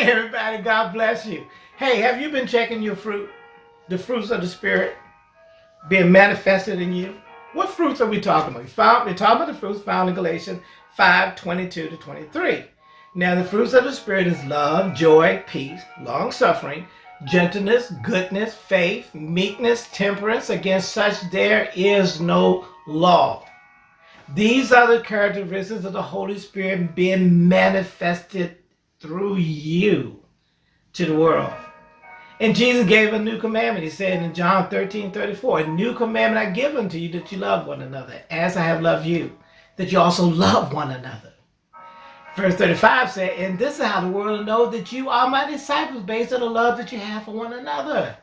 Hey, everybody, God bless you. Hey, have you been checking your fruit? The fruits of the Spirit being manifested in you? What fruits are we talking about? Found, we're talking about the fruits found in Galatians 5 22 to 23. Now, the fruits of the Spirit is love, joy, peace, long suffering, gentleness, goodness, faith, meekness, temperance. Against such there is no law. These are the characteristics of the Holy Spirit being manifested through you to the world. And Jesus gave a new commandment. He said in John 13, 34, A new commandment I give unto you that you love one another, as I have loved you, that you also love one another. Verse 35 said, And this is how the world will know that you are my disciples based on the love that you have for one another.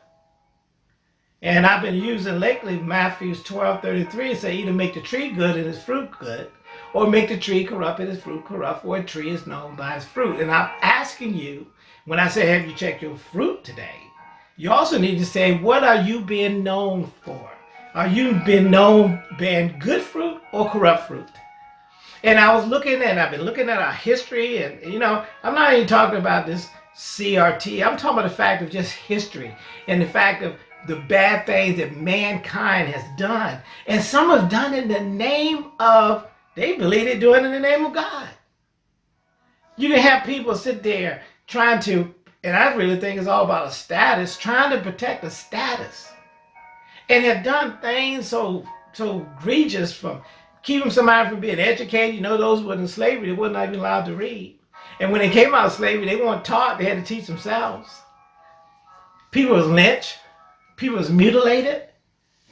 And I've been using lately Matthew 12, 33, say either make the tree good and its fruit good, or make the tree corrupt and its fruit corrupt, for a tree is known by its fruit. And I'm asking you, when I say, have you checked your fruit today? You also need to say, what are you being known for? Are you being known being good fruit or corrupt fruit? And I was looking and I've been looking at our history and, you know, I'm not even talking about this CRT. I'm talking about the fact of just history and the fact of the bad things that mankind has done. And some have done in the name of they believe they're doing in the name of God. You can have people sit there trying to, and I really think it's all about a status, trying to protect a status. And have done things so so egregious from keeping somebody from being educated. You know, those were in slavery, they weren't even allowed to read. And when they came out of slavery, they weren't taught, they had to teach themselves. People was lynched, people was mutilated,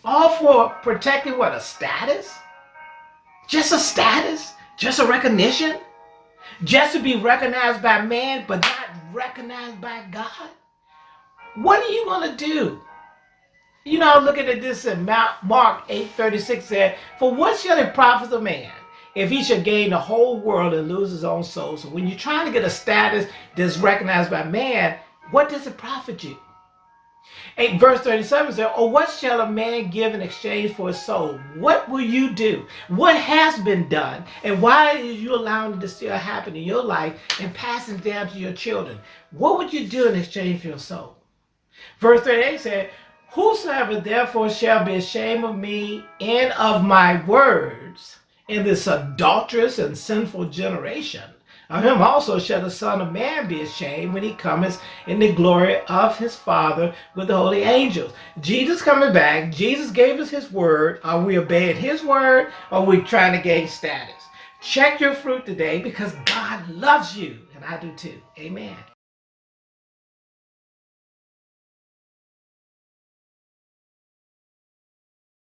all for protecting what, a status? Just a status? Just a recognition? Just to be recognized by man, but not recognized by God? What are you going to do? You know, looking at this in Mark 8.36 said, For what shall it profit a man if he should gain the whole world and lose his own soul? So when you're trying to get a status that's recognized by man, what does it profit you? 8 verse 37 says, Or oh, what shall a man give in exchange for his soul? What will you do? What has been done? And why are you allowing it to still happen in your life and passing down to your children? What would you do in exchange for your soul? Verse 38 said, Whosoever therefore shall be ashamed of me and of my words in this adulterous and sinful generation, of him also shall the Son of Man be ashamed when he cometh in the glory of his Father with the holy angels. Jesus coming back, Jesus gave us his word. Are we obeying his word or are we trying to gain status? Check your fruit today because God loves you, and I do too. Amen.